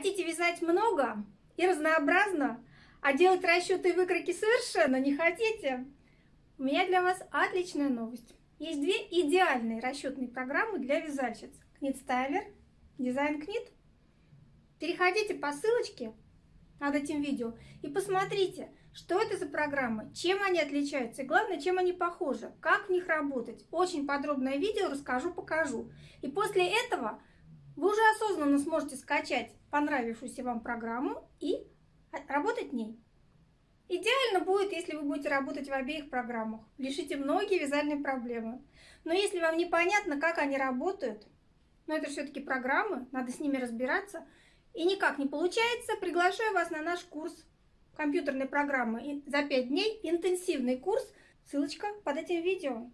Хотите вязать много и разнообразно, а делать расчеты и выкройки совершенно не хотите? У меня для вас отличная новость. Есть две идеальные расчетные программы для вязальщиц. Knit Дизайн Knit. Переходите по ссылочке над этим видео и посмотрите, что это за программы, чем они отличаются и главное, чем они похожи, как в них работать. Очень подробное видео расскажу, покажу. И после этого вы уже осознанно сможете скачать понравившуюся вам программу и работать в ней. Идеально будет, если вы будете работать в обеих программах. Решите многие вязальные проблемы. Но если вам непонятно, как они работают, но это все-таки программы, надо с ними разбираться, и никак не получается, приглашаю вас на наш курс компьютерной программы за 5 дней, интенсивный курс, ссылочка под этим видео.